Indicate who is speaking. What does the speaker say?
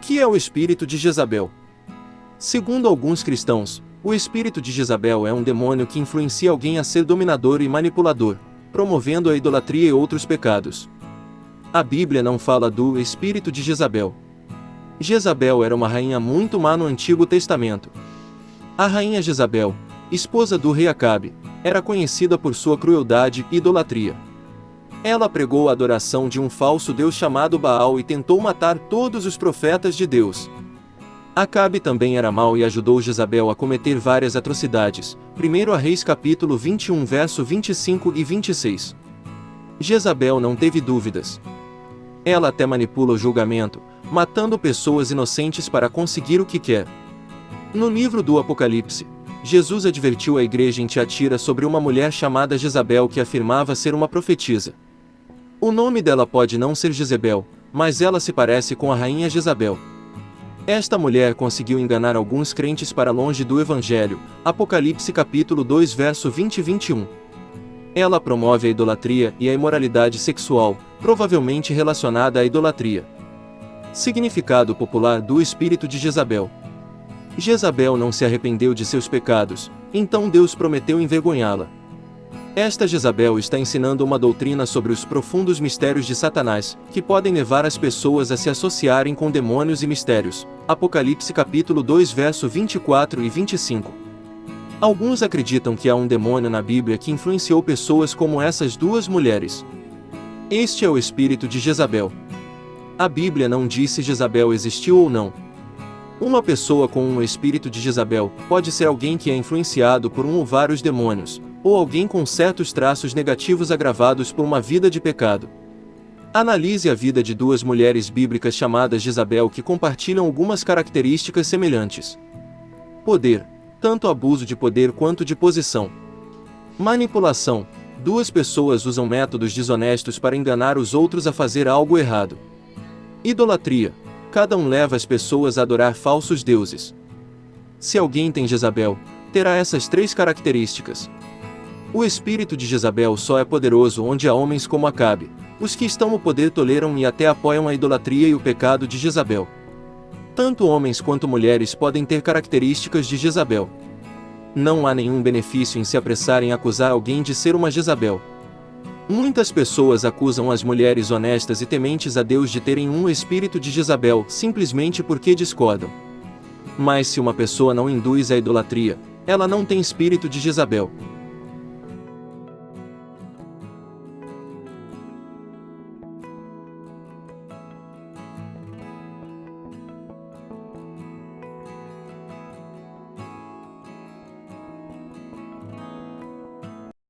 Speaker 1: que é o espírito de Jezabel? Segundo alguns cristãos, o espírito de Jezabel é um demônio que influencia alguém a ser dominador e manipulador, promovendo a idolatria e outros pecados. A Bíblia não fala do espírito de Jezabel. Jezabel era uma rainha muito má no Antigo Testamento. A rainha Jezabel, esposa do rei Acabe, era conhecida por sua crueldade e idolatria. Ela pregou a adoração de um falso deus chamado Baal e tentou matar todos os profetas de Deus. Acabe também era mau e ajudou Jezabel a cometer várias atrocidades. 1 Reis capítulo 21 verso 25 e 26. Jezabel não teve dúvidas. Ela até manipula o julgamento, matando pessoas inocentes para conseguir o que quer. No livro do Apocalipse, Jesus advertiu a igreja em Tiatira sobre uma mulher chamada Jezabel que afirmava ser uma profetisa. O nome dela pode não ser Jezebel, mas ela se parece com a rainha Jezabel. Esta mulher conseguiu enganar alguns crentes para longe do Evangelho, Apocalipse capítulo 2 verso 20 e 21. Ela promove a idolatria e a imoralidade sexual, provavelmente relacionada à idolatria. Significado popular do espírito de Jezabel. Jezabel não se arrependeu de seus pecados, então Deus prometeu envergonhá-la. Esta Jezabel está ensinando uma doutrina sobre os profundos mistérios de Satanás, que podem levar as pessoas a se associarem com demônios e mistérios. Apocalipse capítulo 2 verso 24 e 25. Alguns acreditam que há um demônio na Bíblia que influenciou pessoas como essas duas mulheres. Este é o espírito de Jezabel. A Bíblia não diz se Jezabel existiu ou não, uma pessoa com um espírito de Jezabel pode ser alguém que é influenciado por um ou vários demônios, ou alguém com certos traços negativos agravados por uma vida de pecado. Analise a vida de duas mulheres bíblicas chamadas Jezabel que compartilham algumas características semelhantes. Poder, tanto abuso de poder quanto de posição. Manipulação, duas pessoas usam métodos desonestos para enganar os outros a fazer algo errado. Idolatria, Cada um leva as pessoas a adorar falsos deuses. Se alguém tem Jezabel, terá essas três características. O espírito de Jezabel só é poderoso onde há homens como Acabe. Os que estão no poder toleram e até apoiam a idolatria e o pecado de Jezabel. Tanto homens quanto mulheres podem ter características de Jezabel. Não há nenhum benefício em se apressar em acusar alguém de ser uma Jezabel. Muitas pessoas acusam as mulheres honestas e tementes a Deus de terem um espírito de Jezabel simplesmente porque discordam. Mas se uma pessoa não induz a idolatria, ela não tem espírito de Jezabel.